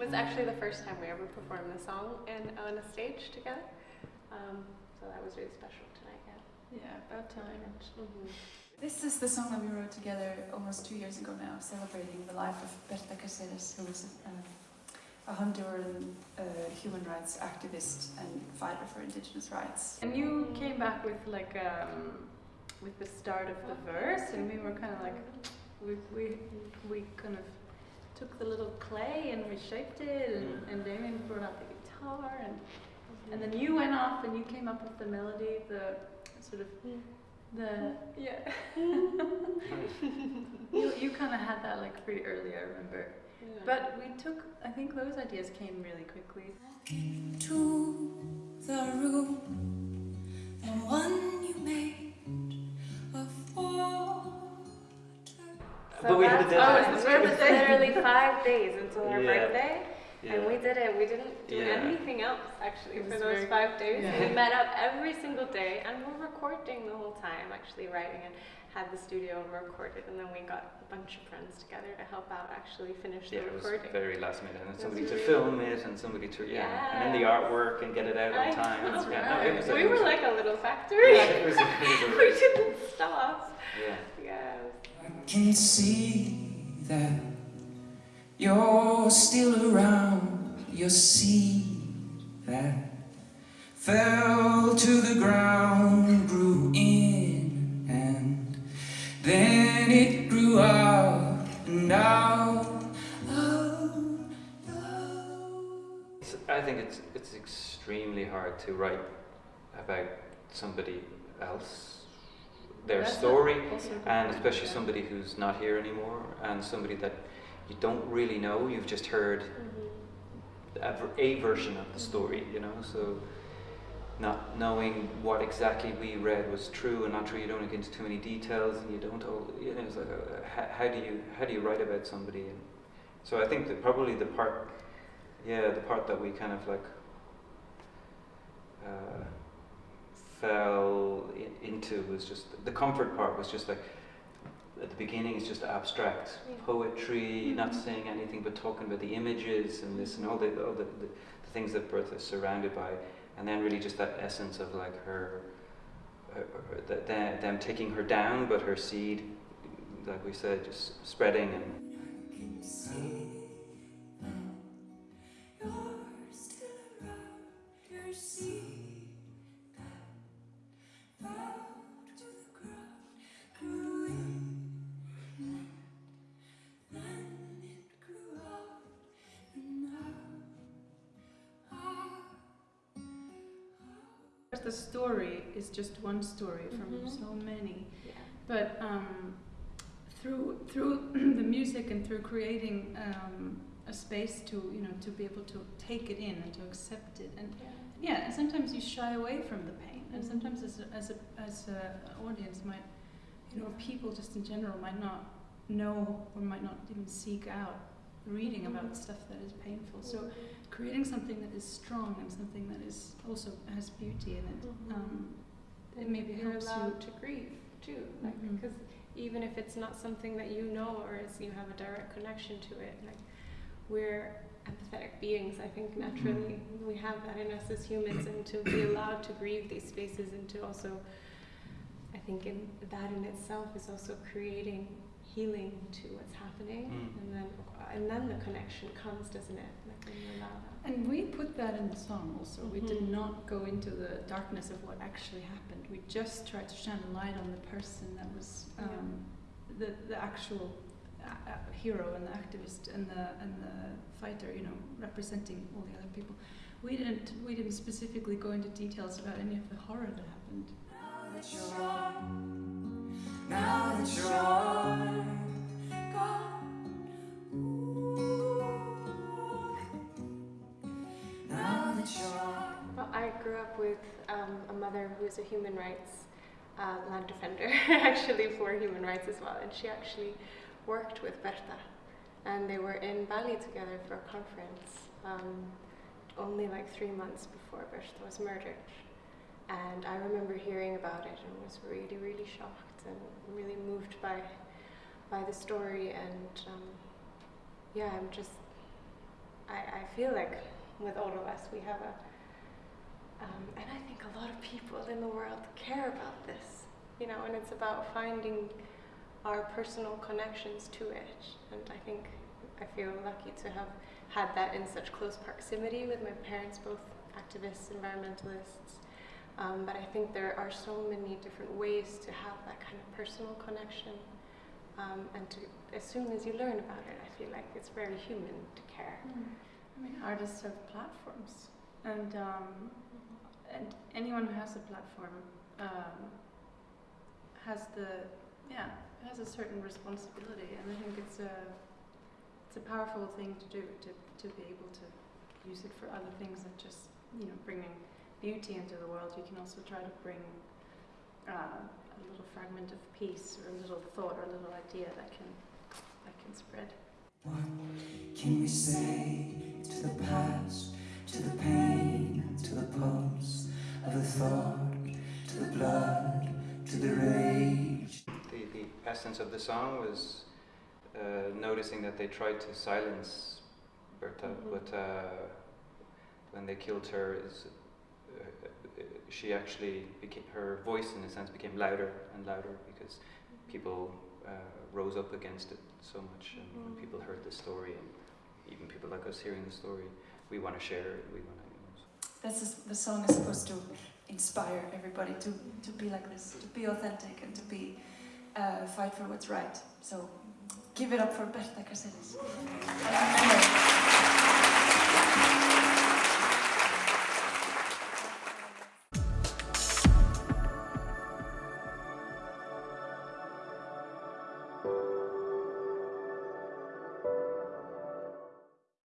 was actually the first time we ever performed the song in, on a stage together. Um, so that was really special tonight, yeah. Yeah, about time. Mhm. This is the song that we wrote together almost two years ago now, celebrating the life of Berta Cáceres, who was a, a Honduran uh, human rights activist and fighter for indigenous rights. And you came back with like um, with the start of the verse, and we were kind of like, we we we kind of took the little clay and reshaped it, and, mm. and Damien brought out the guitar, and mm-hmm. and then you went off and you came up with the melody, the sort of mm. the yeah. you you kind of had that like pretty early, I remember. Yeah. But we took, I think those ideas came really quickly. to the room, the one But we had a that's- deadline. Oh, it was literally five days until our Yeah. birthday. And we did it. We didn't do Yeah. anything else actually for those very- five days. yeah. We met up every single day and we're recording the whole time, actually writing and had the studio and recorded. And then we got a bunch of friends together to help out actually finish Yeah, the it was recording. very last minute, and was somebody to film it, and somebody to yeah, and then the artwork and get it out I on time. know, Yeah, no, it was we it were was a- like a little factory. Yeah, it was it was a we didn't stop. yeah. Can see that you're still around. Your see that fell to the ground grew in, and then it grew out and out, out, out. I think it's it's extremely hard to write about somebody else, their That's story, and especially yeah. somebody who's not here anymore, and somebody that you don't really know. You've just heard a, ver- a version of the story, you know. So not knowing what exactly we read was true and not true, you don't get into too many details, and you don't. al- You know, it's like uh, how, how do you how do you write about somebody? And so I think that probably the part, yeah, the part that we kind of like uh, fell i- into was just the comfort part was just like at the beginning it's just abstract Yeah. poetry, mm-hmm. not saying anything but talking about the images and this and all the all the, the, the things that Berta is surrounded by, and then really just that essence of like her, her, her the, them, them taking her down, but her seed, like we said, just spreading and. The story is just one story from Mhm. so many. Yeah. But um, through through the music and through creating um, a space to you know to be able to take it in and to accept it and yeah and sometimes you shy away from the pain and Mhm. sometimes as a, as a as a audience might you know people just in general might not know or might not even seek out reading about stuff that is painful so creating something that is strong and something that is also has beauty in it Mhm. um, it maybe you're helps you allowed to grieve too, like because even if it's not something that you know or is you have a direct connection to it, like we're empathetic beings. I think naturally we have that in us as humans, and to be allowed to grieve these spaces and to also, I think in that in itself is also creating healing to what's happening, Mm. and then and then the connection comes, doesn't it? Like when you allow that. And we put that in the song also. We did Mhm. not go into the darkness of what actually happened. We just tried to shine a light on the person that was Yeah. um, the the actual uh, uh, hero and the activist and the and the fighter. You know, representing all the other people. We didn't we didn't specifically go into details about any of the horror that happened. Now that you're, now that you're that you're. Well, I grew up with um, a mother who is a human rights uh, land defender, actually for human rights as well, and she actually worked with Berta, and they were in Bali together for a conference um, only like three months before Berta was murdered. And I remember hearing about it and was really, really shocked and really moved by by the story. And um, yeah, I'm just I, I feel like with all of us, we have a, um, and I think a lot of people in the world care about this, you know, and it's about finding our personal connections to it. And I think I feel lucky to have had that in such close proximity with my parents, both activists, environmentalists. Um, but I think there are so many different ways to have that kind of personal connection. Um, and to, as soon as you learn about it, I feel like it's very human to care. I mean, artists have platforms, and um, and anyone who has a platform um, has the yeah has a certain responsibility, and I think it's a it's a powerful thing to do to to be able to use it for other things than just you know bringing beauty into the world. You can also try to bring uh, a little fragment of peace, or a little thought, or a little idea that can that can spread. What can we say to the past, to the pain, to the pulse of the thought, to the blood, to the rage? The, the essence of the song was uh, noticing that they tried to silence Berta, Mhm. but uh, when they killed her, is, uh, uh, she actually became her voice, in a sense, became louder and louder because people uh, rose up against it so much, and when Mhm. people heard the story, and even people like us hearing the story, we want to share it. We want to. You know, That's the song is supposed to inspire everybody to, to be like this, to be authentic and to be uh, fight for what's right. So give it up for Berta Caceres.